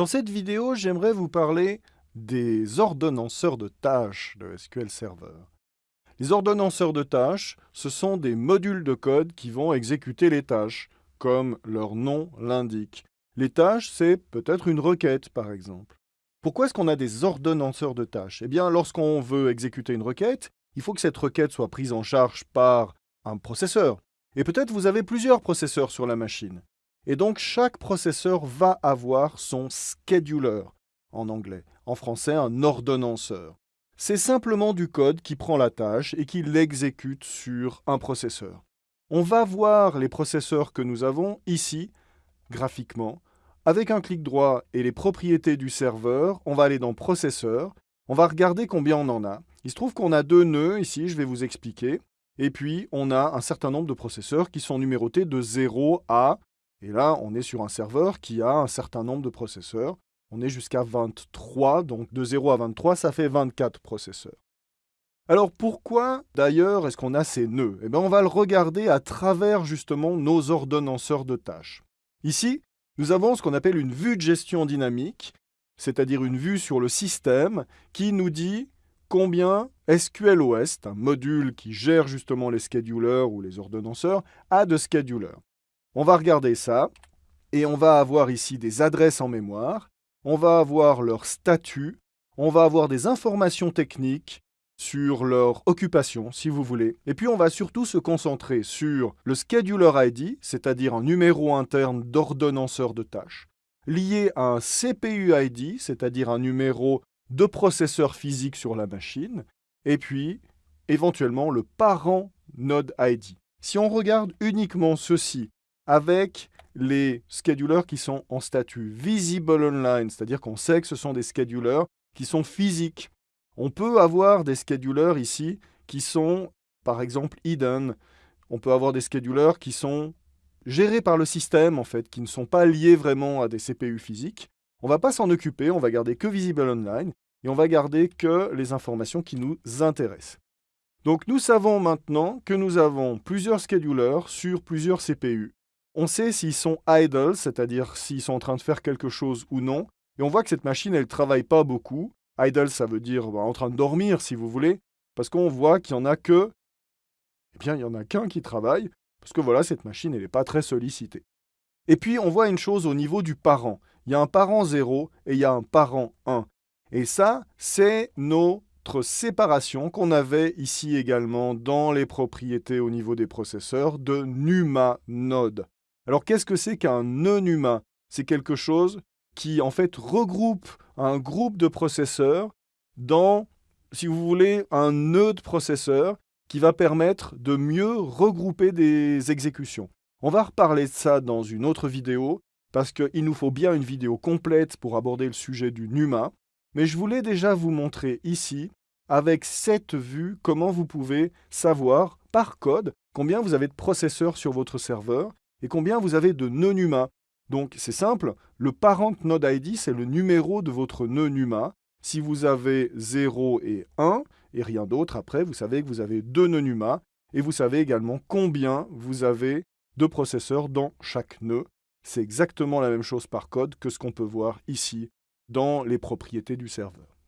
Dans cette vidéo, j'aimerais vous parler des ordonnanceurs de tâches de SQL Server. Les ordonnanceurs de tâches, ce sont des modules de code qui vont exécuter les tâches, comme leur nom l'indique. Les tâches, c'est peut-être une requête, par exemple. Pourquoi est-ce qu'on a des ordonnanceurs de tâches? Eh bien, lorsqu'on veut exécuter une requête, il faut que cette requête soit prise en charge par un processeur. Et peut-être vous avez plusieurs processeurs sur la machine. Et donc, chaque processeur va avoir son scheduler, en anglais. En français, un ordonnanceur. C'est simplement du code qui prend la tâche et qui l'exécute sur un processeur. On va voir les processeurs que nous avons ici, graphiquement. Avec un clic droit et les propriétés du serveur, on va aller dans Processeur. On va regarder combien on en a. Il se trouve qu'on a deux nœuds ici, je vais vous expliquer. Et puis, on a un certain nombre de processeurs qui sont numérotés de 0 à et là, on est sur un serveur qui a un certain nombre de processeurs. On est jusqu'à 23, donc de 0 à 23, ça fait 24 processeurs. Alors pourquoi d'ailleurs est-ce qu'on a ces nœuds? Eh bien on va le regarder à travers justement nos ordonnanceurs de tâches. Ici, nous avons ce qu'on appelle une vue de gestion dynamique, c'est-à-dire une vue sur le système qui nous dit combien SQLOS, un module qui gère justement les schedulers ou les ordonnanceurs, a de schedulers. On va regarder ça, et on va avoir ici des adresses en mémoire, on va avoir leur statut, on va avoir des informations techniques sur leur occupation, si vous voulez. Et puis on va surtout se concentrer sur le Scheduler ID, c'est-à-dire un numéro interne d'ordonnanceur de tâches, lié à un CPU ID, c'est-à-dire un numéro de processeur physique sur la machine, et puis éventuellement le parent Node ID. Si on regarde uniquement ceci avec les schedulers qui sont en statut visible online, c'est-à-dire qu'on sait que ce sont des schedulers qui sont physiques. On peut avoir des schedulers ici qui sont, par exemple, hidden. On peut avoir des schedulers qui sont gérés par le système, en fait, qui ne sont pas liés vraiment à des CPU physiques. On ne va pas s'en occuper, on va garder que visible online, et on va garder que les informations qui nous intéressent. Donc nous savons maintenant que nous avons plusieurs schedulers sur plusieurs CPU. On sait s'ils sont idle, c'est-à-dire s'ils sont en train de faire quelque chose ou non. Et on voit que cette machine, elle ne travaille pas beaucoup. Idle, ça veut dire bah, en train de dormir, si vous voulez. Parce qu'on voit qu'il n'y en a que... Eh a qu'un qui travaille. Parce que voilà, cette machine, elle n'est pas très sollicitée. Et puis, on voit une chose au niveau du parent. Il y a un parent 0 et il y a un parent 1. Et ça, c'est notre séparation qu'on avait ici également dans les propriétés au niveau des processeurs de NUMA node. Alors qu'est-ce que c'est qu'un non humain C'est quelque chose qui en fait regroupe un groupe de processeurs dans, si vous voulez, un nœud de processeurs qui va permettre de mieux regrouper des exécutions. On va reparler de ça dans une autre vidéo, parce qu'il nous faut bien une vidéo complète pour aborder le sujet du NUMA. Mais je voulais déjà vous montrer ici, avec cette vue, comment vous pouvez savoir, par code, combien vous avez de processeurs sur votre serveur, et combien vous avez de nœuds NUMA. Donc c'est simple, le parent node ID, c'est le numéro de votre nœud NUMA. Si vous avez 0 et 1, et rien d'autre, après, vous savez que vous avez deux nœuds NUMA, et vous savez également combien vous avez de processeurs dans chaque nœud. C'est exactement la même chose par code que ce qu'on peut voir ici dans les propriétés du serveur.